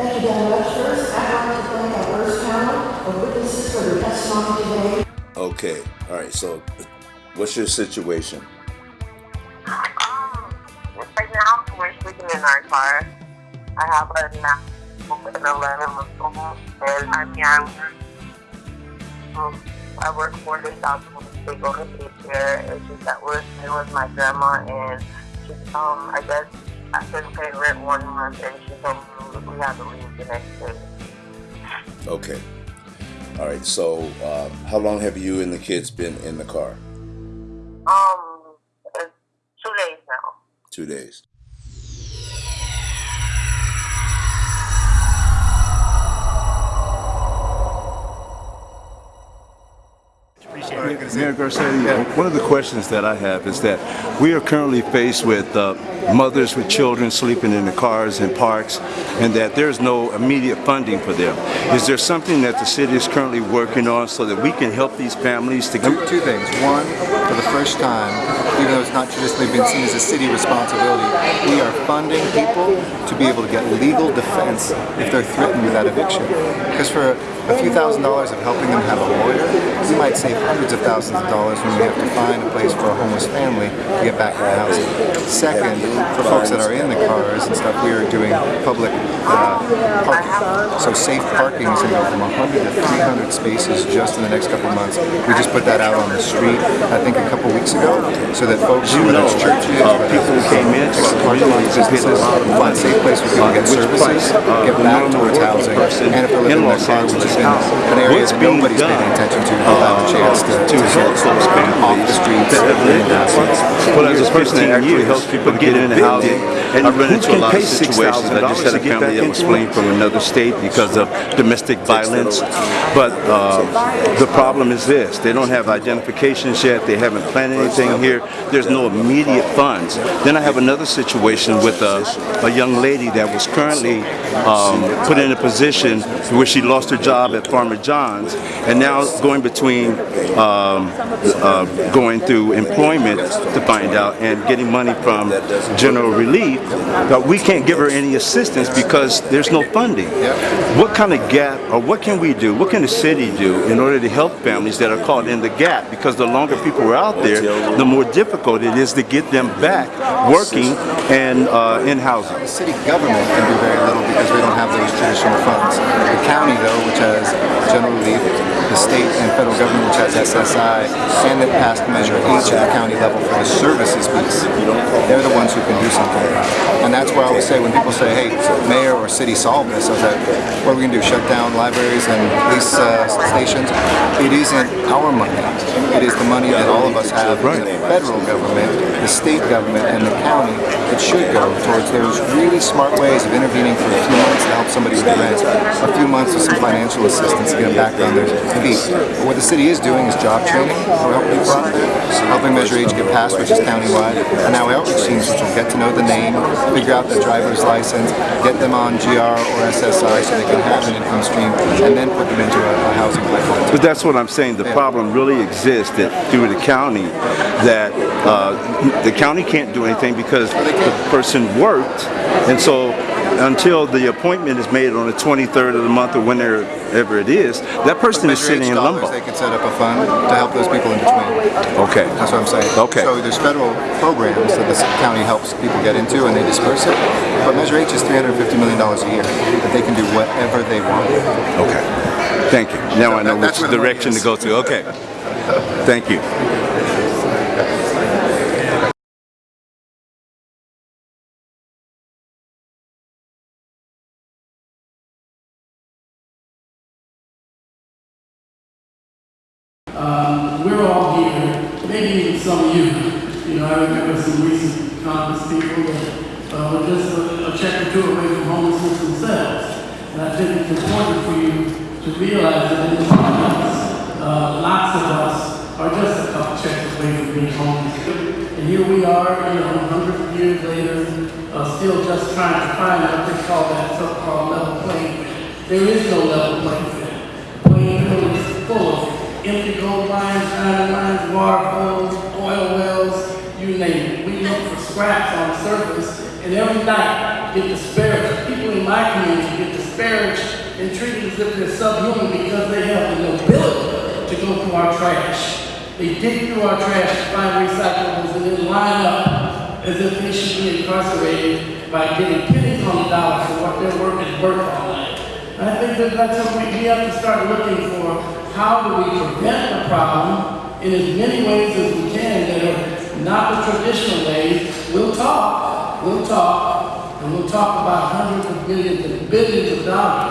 Thank you very much. First, I'd like to thank our first panel of witnesses for their testimony today. Okay, all right. So, what's your situation? Um, right now we're sleeping in our car. I have a nap and 11 month old, and I'm young. Um, I work four days out the week. They go to daycare. It's just that we're staying with my grandma, and she, um, I guess I couldn't pay rent one month, and she told me we had to leave the next day. Okay. All right. So, um, how long have you and the kids been in the car? Um, it's two days now. Two days. Mayor Garcetti, one of the questions that I have is that we are currently faced with uh, mothers with children sleeping in the cars and parks and that there's no immediate funding for them. Is there something that the city is currently working on so that we can help these families to Two, two things. One, for the first time, even though it's not traditionally been seen as a city responsibility, we are funding people to be able to get legal defense if they're threatened with that eviction. Because for a few thousand dollars of helping them have a lawyer, we might save hundreds of thousands of dollars when we have to find a place for a homeless family to get back into housing. Second, for folks that are in the cars and stuff, we are doing public uh, parking. So safe parking is going to go from 100 to 300 spaces just in the next couple months. We just put that out on the street, I think a couple weeks ago, so that folks, You know, it's churches, uh, whether people who came in to our parking lots, community businesses, business, find a safe place where people get services, uh, get back towards housing, person and if they're living in in their Los car, which Angeles, has been an area that nobody's done, paying attention to, they'll have a chance to, to help those off families the streets that have lived and housing. Well, as a person that actually helps people get into housing, and I run into a lot of situations. I just had a $6,000 to get family back that was fleeing from another state because of domestic violence. But uh, the problem is this: they don't have identifications yet. They haven't planned anything here. There's no immediate funds. Then I have another situation with a, a young lady that was currently um, put in a position where she lost her job at Farmer John's, and now going between um, uh, going through employment to find out and getting money from general relief, but we can't give her any assistance because there's no funding. What kind of gap, or what can we do? What can the city do in order to help families that are caught in the gap? Because the longer people are out there, the more difficult it is to get them back working and uh, in housing. The city government can do very little because we don't have those traditional funds. The county, though, which has general relief, the state and federal government, which has SSI, and the passed Measure H at the county level for the services piece, they're the ones who can do something. And that's why I always say when people say, hey, mayor or city solve this, I was like, what are we going to do, shut down libraries and police uh, stations? It isn't our money. It is the money that all of us have in the federal government, the state government, and the county that should go towards those really smart ways of intervening for a few months to help somebody with rent, a few months with some financial assistance to get them back on their feet. But what the city is doing is job training for helping people out there, helping Measure H get passed, which is countywide, and now outreach teams, which will get to know the name, figure out the driver's license, get them on GR or SSI so they can have an income stream, and then put them into a, a housing pipeline. But that's what I'm saying. The problem really exists that through the county that uh, the county can't do anything because the person worked, and so until the appointment is made on the 23rd of the month or whenever it is, that person is sitting in limbo. They can set up a fund to help those people in between. Okay. That's what I'm saying. Okay. So there's federal programs that the county helps people get into and they disperse it. But Measure H is $350 million a year that they can do whatever they want. Okay. Thank you. Now I know That- which where the money direction to go to. Okay. Thank you. Um, we're all here, maybe even some of you. You know, I remember some recent Congress people that uh, were just a, a check or two away from homelessness themselves. And I think it's important for you to realize that in this audience, uh, lots of us are just a couple checks away from being homeless. And here we are, you know, hundreds of years later, uh, still just trying to find what they call that so-called level playing field. There is no level playing field. Playing field is full of empty gold mines, diamond mines, water holes, oil wells, you name it. We look for scraps on the surface, and every night get disparaged. People in my community get disparaged and treated as if they're subhuman because they have the nobility to go through our trash. They dig through our trash to find recyclables and then line up as if they should be incarcerated by getting pennies on the dollar for what their work is worth all night. I think that that's what we have to start looking for. How do we prevent the problem in as many ways as we can that are not the traditional ways? We'll talk, we'll talk, and we'll talk about hundreds of millions and billions of dollars.